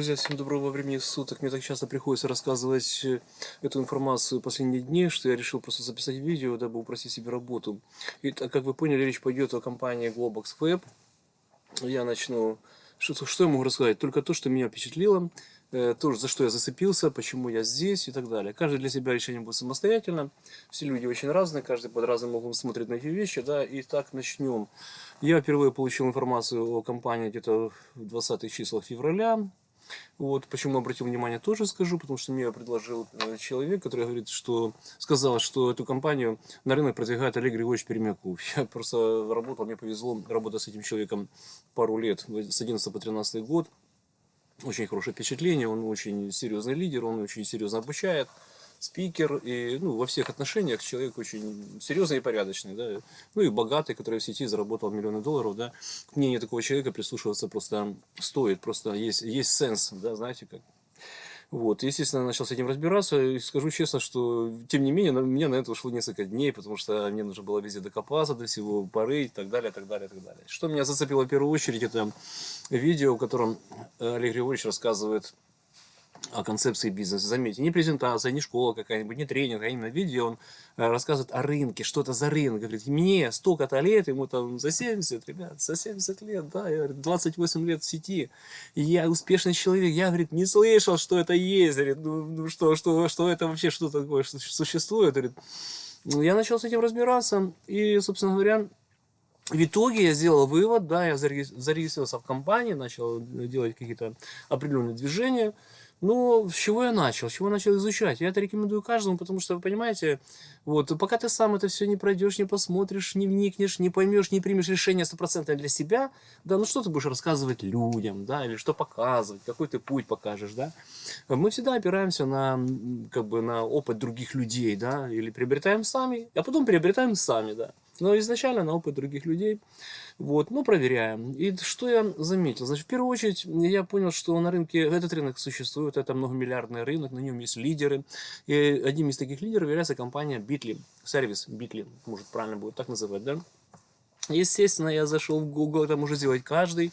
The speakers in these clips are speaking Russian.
Друзья, всем доброго времени суток. Мне так часто приходится рассказывать э, эту информацию последние дни, что я решил просто записать видео, дабы упростить себе работу. И как вы поняли, речь пойдет о компании Globox Web. Я начну... Что, что я могу рассказать? Только то, что меня впечатлило, э, то, за что я зацепился, почему я здесь и так далее. Каждый для себя решение будет самостоятельно. Все люди очень разные, каждый под разным углом смотрит на эти вещи. Да? И так начнем. Я впервые получил информацию о компании где-то в 20-х числах февраля. Вот, почему обратил внимание, тоже скажу, потому что мне предложил э, человек, который говорит, что сказал, что эту компанию на рынок продвигает Олег Григорьевич Перемяков. Я просто работал, мне повезло работать с этим человеком пару лет, с 11 по 13 год. Очень хорошее впечатление, он очень серьезный лидер, он очень серьезно обучает спикер, и ну, во всех отношениях человек очень серьезный и порядочный, да, ну и богатый, который в сети заработал миллионы долларов, да, к мнению такого человека прислушиваться просто стоит, просто есть, есть сенс, да, знаете, как. Вот, естественно, начал с этим разбираться, и скажу честно, что, тем не менее, на меня на это ушло несколько дней, потому что мне нужно было везде докопаться до всего, поры и так далее, так далее, так далее. Что меня зацепило в первую очередь, это видео, в котором Олег Григорьевич рассказывает о концепции бизнеса. Заметьте, не презентация, не школа какая-нибудь, не тренинг, а именно видео. Он э, рассказывает о рынке, что это за рынок. Говорит, мне столько-то лет, ему там за 70, ребят, за 70 лет, да, я, говорит, 28 лет в сети. И я успешный человек, я, говорит, не слышал, что это есть. Говорит, ну, ну что, что, что это вообще, что такое что существует. Говорит, ну, я начал с этим разбираться, и, собственно говоря, в итоге я сделал вывод, да, я зарегистрировался в компании, начал делать какие-то определенные движения, ну, с чего я начал? С чего начал изучать? Я это рекомендую каждому, потому что, вы понимаете, вот, пока ты сам это все не пройдешь, не посмотришь, не вникнешь, не поймешь, не примешь решение стопроцентное для себя, да, ну что ты будешь рассказывать людям, да, или что показывать, какой ты путь покажешь, да. Мы всегда опираемся на, как бы, на опыт других людей, да, или приобретаем сами, а потом приобретаем сами, да. Но изначально на опыт других людей. Вот, ну, проверяем. И что я заметил? Значит, в первую очередь, я понял, что на рынке, этот рынок существует, это многомиллиардный рынок, на нем есть лидеры. И одним из таких лидеров является компания Bitly, сервис Bitly, может правильно будет так называть, да? Естественно, я зашел в Google, это может сделать каждый.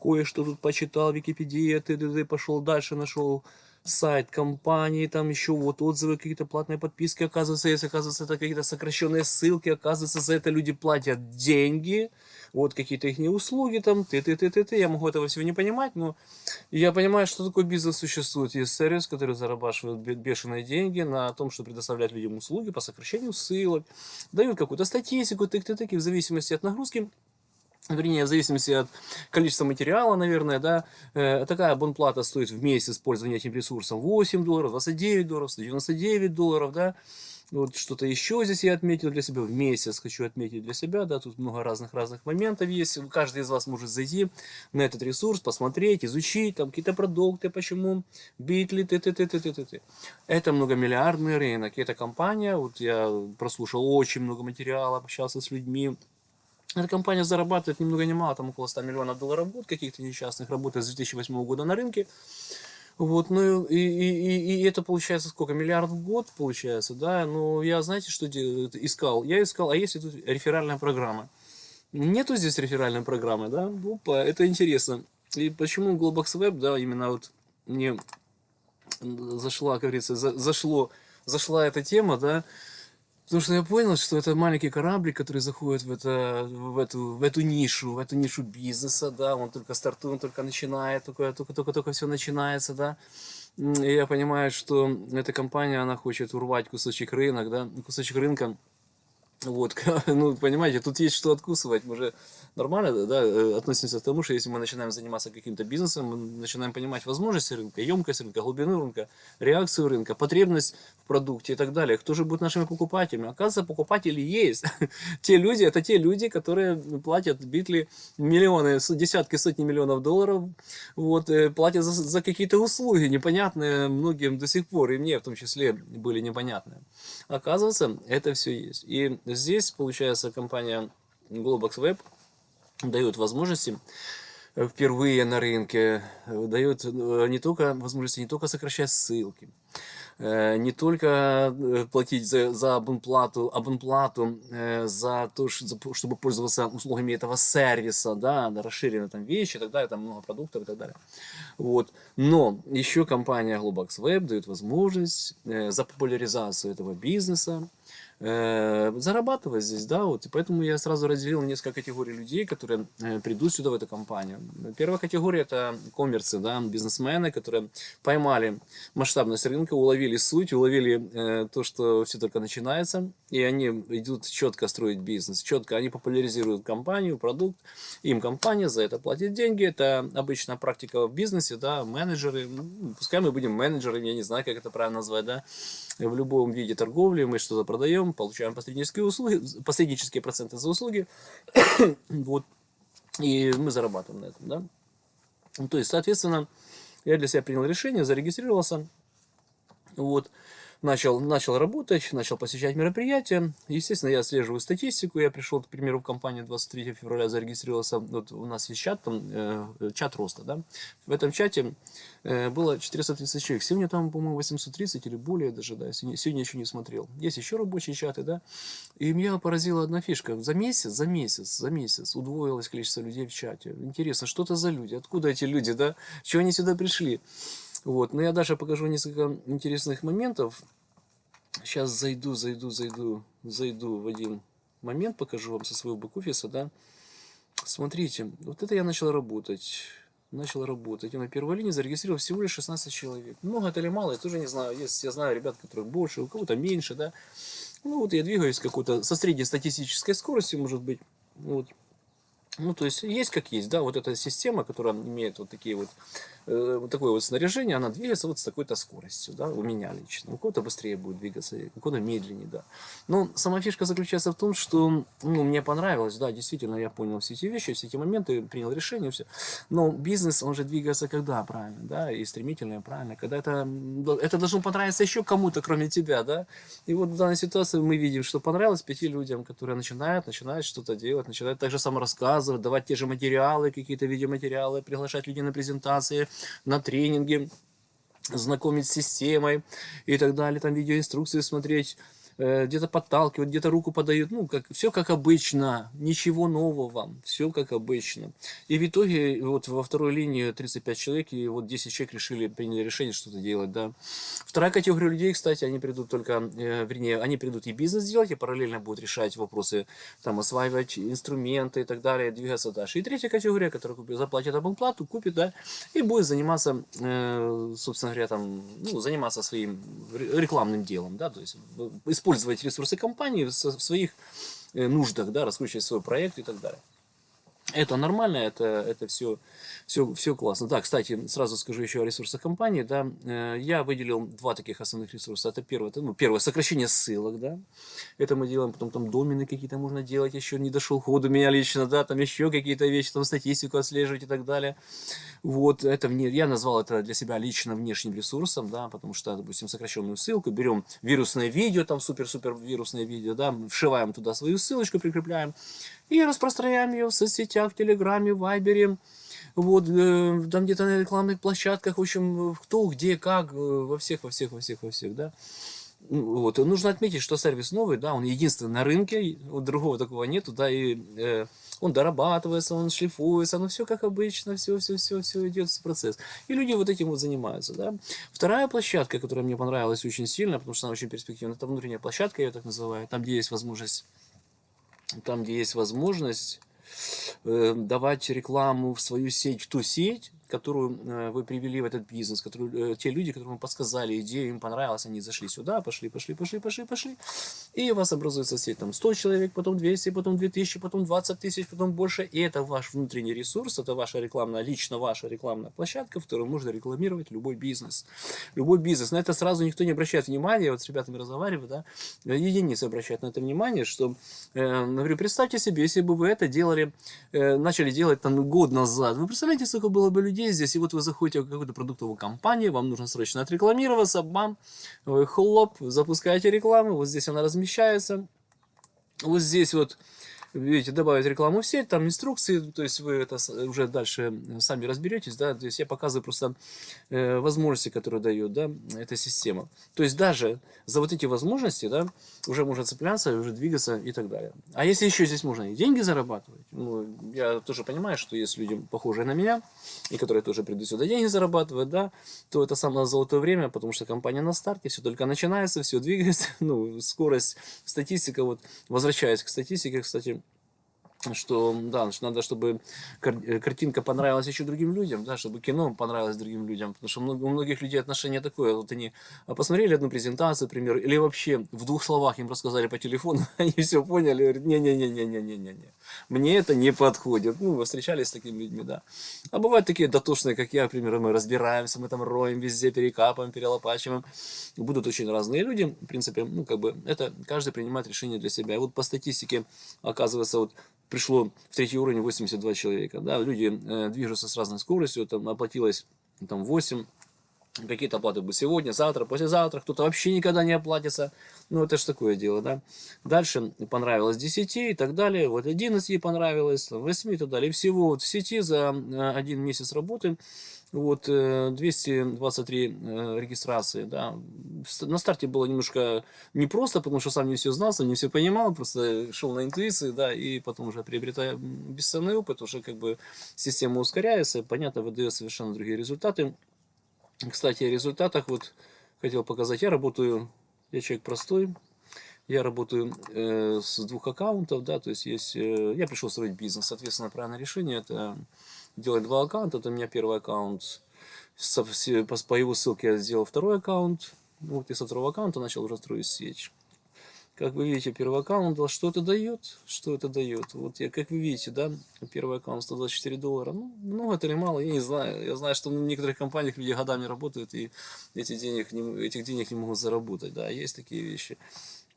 Кое-что тут почитал, Википедия, т.д. пошел дальше, нашел сайт компании, там еще вот отзывы, какие-то платные подписки, оказывается, если оказывается это какие-то сокращенные ссылки, оказывается, за это люди платят деньги, вот какие-то их услуги там, ты, ты, ты, ты, ты, я могу этого всего не понимать, но я понимаю, что такой бизнес существует. Есть сервис, который зарабатывает бешеные деньги на том, что предоставляет людям услуги по сокращению ссылок, дают какую-то статистику, тык, тык, тык, в зависимости от нагрузки вернее, в зависимости от количества материала, наверное, да, э, такая абонплата стоит в месяц использования этим ресурсом 8 долларов, 29 долларов, 199 долларов, да, вот что-то еще здесь я отметил для себя, в месяц хочу отметить для себя, да, тут много разных-разных моментов есть, каждый из вас может зайти на этот ресурс, посмотреть, изучить, там какие-то продукты, почему, битли, ты, ты, ты, ты, ты, ты, ты. Это многомиллиардный рынок, это компания, вот я прослушал очень много материала, общался с людьми, эта компания зарабатывает ни много ни мало, там около 100 миллионов долларов в год каких-то несчастных, работает с 2008 года на рынке. Вот, ну и, и, и, это получается сколько? Миллиард в год получается, да? Ну, я, знаете, что искал? Я искал, а есть тут реферальная программа? Нету здесь реферальной программы, да? Опа, это интересно. И почему Globox Web, да, именно вот мне зашла, как говорится, за, зашло, зашла эта тема, да, Потому что я понял, что это маленький кораблик, который заходит в, это, в, эту, в эту нишу, в эту нишу бизнеса, да, он только стартует, он только начинает, только-только все начинается, да. И я понимаю, что эта компания, она хочет урвать кусочек рынок, да, кусочек рынка, вот, ну, понимаете, тут есть что откусывать, мы же нормально да, э, относимся к тому, что если мы начинаем заниматься каким-то бизнесом, мы начинаем понимать возможности рынка, емкость рынка, глубину рынка, реакцию рынка, потребность в продукте и так далее. Кто же будет нашими покупателями? Оказывается, покупатели есть. те люди, это те люди, которые платят битли миллионы, десятки, сотни миллионов долларов, вот, э, платят за, за какие-то услуги, непонятные многим до сих пор, и мне в том числе были непонятные. Оказывается, это все есть. И здесь, получается, компания Globox Web дает возможности э, впервые на рынке, э, дает не только возможности не только сокращать ссылки, не только платить за, за абонплату, абонплату за то, чтобы пользоваться услугами этого сервиса, да, расширенные там вещи и так далее, там много продуктов и так далее. Вот. Но еще компания Globox Web дает возможность за популяризацию этого бизнеса, э, зарабатывать здесь, да, вот, и поэтому я сразу разделил несколько категорий людей, которые э, придут сюда в эту компанию. Первая категория это коммерцы, да, бизнесмены, которые поймали масштабность рынка, уловили суть, уловили э, то, что все только начинается, и они идут четко строить бизнес, четко, они популяризируют компанию, продукт, им компания за это платит деньги, это обычная практика в бизнесе, да, менеджеры, ну, пускай мы будем менеджерами, я не знаю, как это правильно назвать, да, в любом виде торговли мы что-то продаем, получаем посреднические услуги, посреднические проценты за услуги, вот, и мы зарабатываем на этом, да. Ну, то есть, соответственно, я для себя принял решение, зарегистрировался, вот, начал, начал работать, начал посещать мероприятия. Естественно, я отслеживаю статистику. Я пришел, к примеру, в компанию 23 февраля, зарегистрировался. Вот у нас есть чат, там, э, чат роста. Да? В этом чате э, было 430 человек. Сегодня там, по-моему, 830 или более даже. Да? Сегодня, сегодня еще не смотрел. Есть еще рабочие чаты. Да? И меня поразила одна фишка. За месяц, за месяц, за месяц удвоилось количество людей в чате. Интересно, что это за люди? Откуда эти люди? Да? Чего они сюда пришли? Вот, но я даже покажу несколько интересных моментов. Сейчас зайду, зайду, зайду, зайду в один момент, покажу вам со своего бэк-офиса, да. Смотрите, вот это я начал работать. Начал работать. И на первой линии зарегистрировал всего лишь 16 человек. Много это или мало, я тоже не знаю. Есть, я знаю ребят, которых больше, у кого-то меньше, да. Ну вот я двигаюсь какой-то со средней статистической скоростью, может быть. Вот. Ну, то есть, есть как есть, да, вот эта система, которая имеет вот такие вот вот такое вот снаряжение, она двигается вот с такой-то скоростью, да, у меня лично. У кого-то быстрее будет двигаться, у кого-то медленнее, да. Но сама фишка заключается в том, что, ну, мне понравилось, да, действительно, я понял все эти вещи, все эти моменты, принял решение, все. Но бизнес, он же двигается когда правильно, да, и стремительно, и правильно, когда это, это должно понравиться еще кому-то, кроме тебя, да. И вот в данной ситуации мы видим, что понравилось пяти людям, которые начинают, начинают что-то делать, начинают так же само рассказывать, давать те же материалы, какие-то видеоматериалы, приглашать людей на презентации, на тренинги, знакомить с системой и так далее, там видеоинструкции смотреть, где-то подталкивают, где-то руку подают, ну, как, все как обычно, ничего нового, все как обычно. И в итоге вот во второй линии 35 человек, и вот 10 человек решили, приняли решение что-то делать, да. Вторая категория людей, кстати, они придут только, э, вернее, они придут и бизнес делать, и параллельно будут решать вопросы, там, осваивать инструменты и так далее, двигаться дальше. И третья категория, которая заплатит абонплату, купит, да, и будет заниматься, э, собственно говоря, там, ну, заниматься своим рекламным делом, да, то есть использовать использовать ресурсы компании в своих э, нуждах, да, раскручивать свой проект и так далее. Это нормально, это, это все, все, все классно. Да, кстати, сразу скажу еще о ресурсах компании. Да, э, я выделил два таких основных ресурса. Это первое, это, ну, первое сокращение ссылок, да. Это мы делаем, потом там домены какие-то можно делать, еще не дошел ход у меня лично, да, там еще какие-то вещи, там статистику отслеживать и так далее. Вот, это мне, я назвал это для себя лично внешним ресурсом, да, потому что, допустим, сокращенную ссылку, берем вирусное видео, там супер-супер вирусное видео, да, вшиваем туда свою ссылочку, прикрепляем, и распространяем ее в соцсетях, в Телеграме, в Вайбере, вот, э, там где-то на рекламных площадках, в общем, кто, где, как, э, во всех, во всех, во всех, во всех, да. Ну, вот, нужно отметить, что сервис новый, да, он единственный на рынке, вот другого такого нету, да, и э, он дорабатывается, он шлифуется, ну все как обычно, все, все, все, все идет процесс. И люди вот этим вот занимаются, да. Вторая площадка, которая мне понравилась очень сильно, потому что она очень перспективная, это внутренняя площадка, я ее так называю, там, где есть возможность там, где есть возможность э, давать рекламу в свою сеть, в ту сеть, которую э, вы привели в этот бизнес, которую, э, те люди, которым вы подсказали идею, им понравилось, они зашли сюда, пошли, пошли, пошли, пошли, пошли, и у вас образуется сеть, там 100 человек, потом 200, потом 2000, потом 20 тысяч, потом больше, и это ваш внутренний ресурс, это ваша рекламная, лично ваша рекламная площадка, в которой можно рекламировать любой бизнес. Любой бизнес. На это сразу никто не обращает внимания, вот с ребятами разговариваю, да, единицы обращают на это внимание, что, э, говорю, представьте себе, если бы вы это делали, э, начали делать там год назад, вы представляете, сколько было бы людей, людей. Здесь, и вот вы заходите в какую-то продуктовую компанию, вам нужно срочно отрекламироваться, бам, вы хлоп, запускаете рекламу, вот здесь она размещается, вот здесь вот видите, добавить рекламу в сеть, там инструкции, то есть вы это уже дальше сами разберетесь, да, то есть я показываю просто э, возможности, которые дает, да, эта система. То есть даже за вот эти возможности, да, уже можно цепляться, уже двигаться и так далее. А если еще здесь можно и деньги зарабатывать, ну, я тоже понимаю, что есть люди, похожие на меня, и которые тоже придут сюда деньги зарабатывать, да, то это самое золотое время, потому что компания на старте, все только начинается, все двигается, ну, скорость, статистика, вот, возвращаясь к статистике, кстати, что да, что надо, чтобы э, картинка понравилась еще другим людям, да, чтобы кино понравилось другим людям, потому что у многих людей отношение такое, вот они посмотрели одну презентацию, например, или вообще в двух словах им рассказали по телефону, они все поняли, говорят, не-не-не-не-не-не-не, мне это не подходит, ну, вы встречались с такими людьми, да, а бывают такие дотошные, как я, например, мы разбираемся, мы там роем везде, перекапываем, перелопачиваем, будут очень разные люди, в принципе, ну, как бы, это каждый принимает решение для себя, и вот по статистике, оказывается, вот пришло в третий уровень 82 человека. Да, люди э, движутся с разной скоростью, там оплатилось там 8, какие-то оплаты будут сегодня, завтра, послезавтра, кто-то вообще никогда не оплатится. Ну, это же такое дело, да. Дальше понравилось 10 и так далее, вот 11 ей понравилось, 8 и так далее. Всего вот в сети за э, один месяц работы вот 223 э, э, регистрации, да. На старте было немножко непросто, потому что сам не все знал, сам не все понимал, просто шел на интуиции, да, и потом уже приобретая бесценный опыт, уже как бы система ускоряется, понятно, выдает совершенно другие результаты. Кстати, о результатах вот хотел показать, я работаю, я человек простой, я работаю э, с двух аккаунтов, да, то есть есть, э, я пришел строить бизнес, соответственно, правильное решение это делать два аккаунта. Это у меня первый аккаунт. По его ссылке я сделал второй аккаунт. Вот и со второго аккаунта начал уже строить сеть. Как вы видите, первый аккаунт, что это дает? Что это дает? Вот я, как вы видите, да, первый аккаунт 124 доллара. Ну, много это или мало, я не знаю. Я знаю, что в некоторых компаниях люди годами работают и эти денег не, этих денег не могут заработать. Да, есть такие вещи.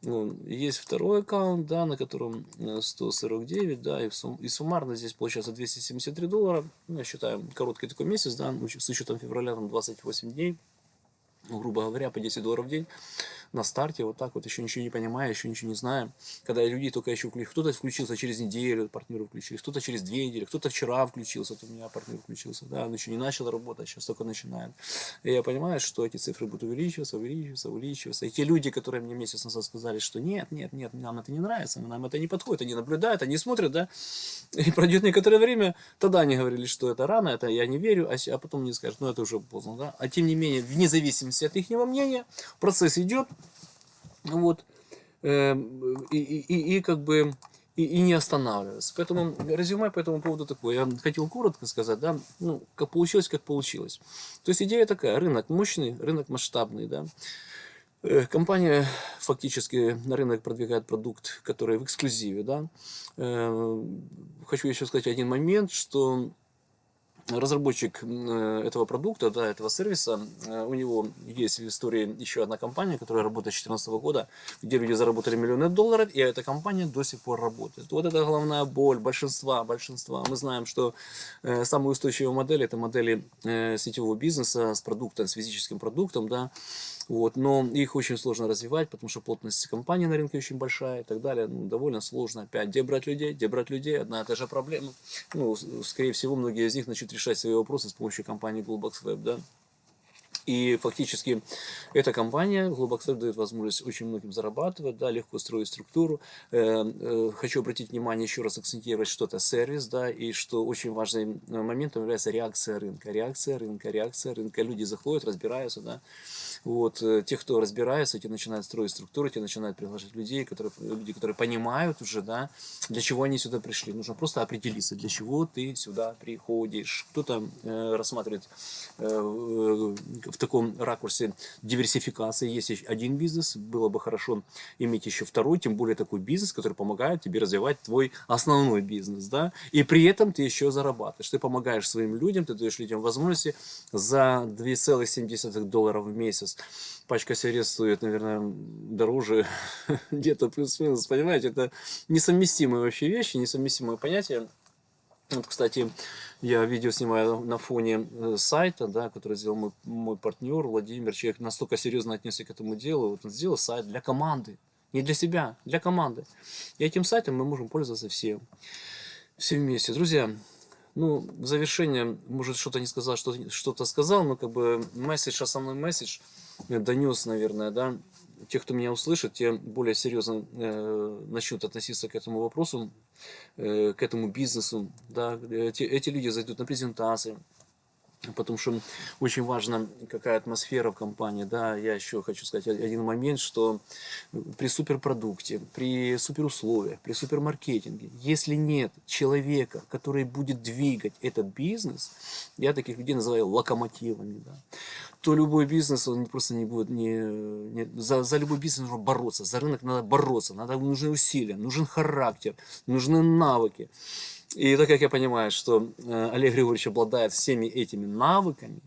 Ну, есть второй аккаунт, да, на котором 149, э, да, и, сум, и суммарно здесь получается 273 доллара. Ну, я считаю, короткий такой месяц, да, с учетом февраля там 28 дней, ну, грубо говоря, по 10 долларов в день на старте, вот так вот, еще ничего не понимая, еще ничего не зная. Когда люди только еще включились, кто-то включился через неделю, партнеры включились, кто-то через две недели, кто-то вчера включился, вот у меня партнер включился, да, он еще не начал работать, сейчас только начинает. И я понимаю, что эти цифры будут увеличиваться, увеличиваться, увеличиваться. И те люди, которые мне месяц назад сказали, что нет, нет, нет, нам это не нравится, нам это не подходит, они наблюдают, они смотрят, да, и пройдет некоторое время, тогда они говорили, что это рано, это я не верю, а, а потом мне скажут, ну это уже поздно, да. А тем не менее, вне зависимости от их мнения, процесс идет, вот, эм, и, и, и как бы и, и не останавливаться. Поэтому резюме по этому поводу такое. Я хотел коротко сказать, да, ну, как получилось, как получилось. То есть идея такая, рынок мощный, рынок масштабный, да. Э, компания фактически на рынок продвигает продукт, который в эксклюзиве, да. Эм, хочу еще сказать один момент, что разработчик э, этого продукта, да, этого сервиса, э, у него есть в истории еще одна компания, которая работает с 2014 года, где люди заработали миллионы долларов, и эта компания до сих пор работает. Вот это головная боль большинства, большинства. Мы знаем, что э, самые устойчивые модели, это модели сетевого бизнеса с продуктом, с физическим продуктом, да, вот, но их очень сложно развивать, потому что плотность компании на рынке очень большая и так далее. Ну, довольно сложно. Опять, где брать людей? Где брать людей? Одна и та же проблема. Ну, скорее всего, многие из них начнут решать свои вопросы с помощью компании Globox Web, да. И фактически эта компания, Globox дает возможность очень многим зарабатывать, да, легко строить структуру. Э, э, хочу обратить внимание, еще раз акцентировать, что это сервис, да, и что очень важным моментом является реакция рынка. Реакция рынка, реакция рынка. Люди заходят, разбираются, да. Вот, э, те, кто разбирается, те начинают строить структуры, те начинают приглашать людей, которые, люди, которые понимают уже, да, для чего они сюда пришли. Нужно просто определиться, для чего ты сюда приходишь. Кто-то э, рассматривает э, в таком ракурсе диверсификации. Есть один бизнес, было бы хорошо иметь еще второй, тем более такой бизнес, который помогает тебе развивать твой основной бизнес, да, и при этом ты еще зарабатываешь. Ты помогаешь своим людям, ты даешь людям возможности за 2,7 долларов в месяц. Пачка сигарет стоит, наверное, дороже, где-то плюс-минус, понимаете, это несовместимые вообще вещи, несовместимые понятия. Вот, кстати, я видео снимаю на фоне э, сайта, да, который сделал мой, мой партнер Владимир. Человек настолько серьезно отнесся к этому делу. Вот он сделал сайт для команды. Не для себя, для команды. И этим сайтом мы можем пользоваться все. Все вместе. Друзья, ну, в завершение, может, что-то не сказал, что-то сказал, но как бы месседж, основной месседж донес, наверное, да, те, кто меня услышит, те более серьезно э, начнут относиться к этому вопросу, э, к этому бизнесу, да, эти, эти люди зайдут на презентации, потому что очень важно, какая атмосфера в компании, да, я еще хочу сказать один момент, что при суперпродукте, при суперусловиях, при супермаркетинге, если нет человека, который будет двигать этот бизнес, я таких людей называю локомотивами, да, то любой бизнес, он просто не будет, не, не, за, за любой бизнес нужно бороться, за рынок надо бороться, надо, нужны усилия, нужен характер, нужны навыки. И так как я понимаю, что э, Олег Григорьевич обладает всеми этими навыками,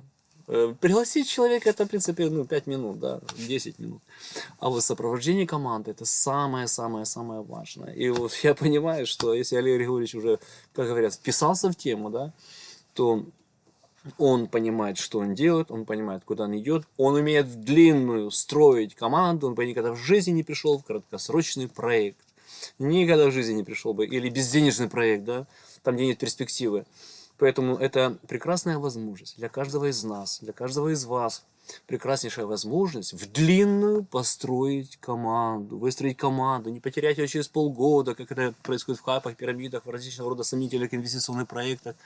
э, пригласить человека это, в принципе, ну, 5 минут, да, 10 минут. А вот сопровождение команды это самое-самое-самое важное. И вот я понимаю, что если Олег Григорьевич уже, как говорят, вписался в тему, да, то он понимает, что он делает, он понимает, куда он идет, он умеет в длинную строить команду, он никогда в жизни не пришел в краткосрочный проект. Никогда в жизни не пришел бы. Или безденежный проект, да, там, где нет перспективы. Поэтому это прекрасная возможность для каждого из нас, для каждого из вас. Прекраснейшая возможность в длинную построить команду, выстроить команду, не потерять ее через полгода, как это происходит в хапах, пирамидах, в различного рода сомнительных инвестиционных проектах.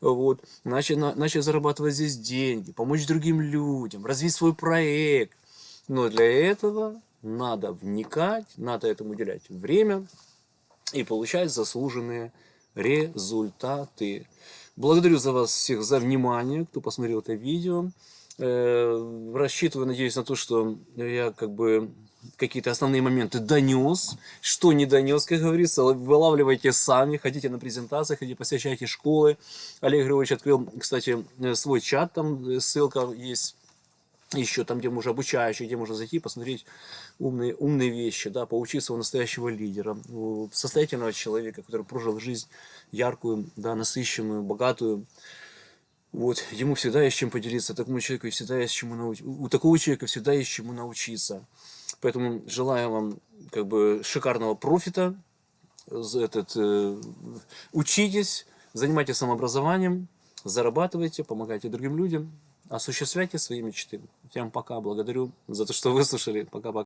Вот. Начать, начать зарабатывать здесь деньги, помочь другим людям, развить свой проект. Но для этого надо вникать, надо этому уделять время и получать заслуженные результаты. Благодарю за вас всех за внимание, кто посмотрел это видео. Э, рассчитываю, надеюсь, на то, что я как бы какие-то основные моменты донес. Что не донес, как говорится, вылавливайте сами. Хотите на презентации, хотите посещайте школы. Олег Григорьевич открыл, кстати, свой чат, там ссылка есть еще там, где можно обучающий, где можно зайти, посмотреть умные, умные вещи, да, поучиться у настоящего лидера, у состоятельного человека, который прожил жизнь яркую, да, насыщенную, богатую. Вот, ему всегда есть чем поделиться, такому человеку всегда есть чему научиться. У такого человека всегда есть чему научиться. Поэтому желаю вам как бы шикарного профита, этот, э, учитесь, занимайтесь самообразованием, зарабатывайте, помогайте другим людям осуществляйте свои мечты. Всем пока, благодарю за то, что выслушали. Пока-пока.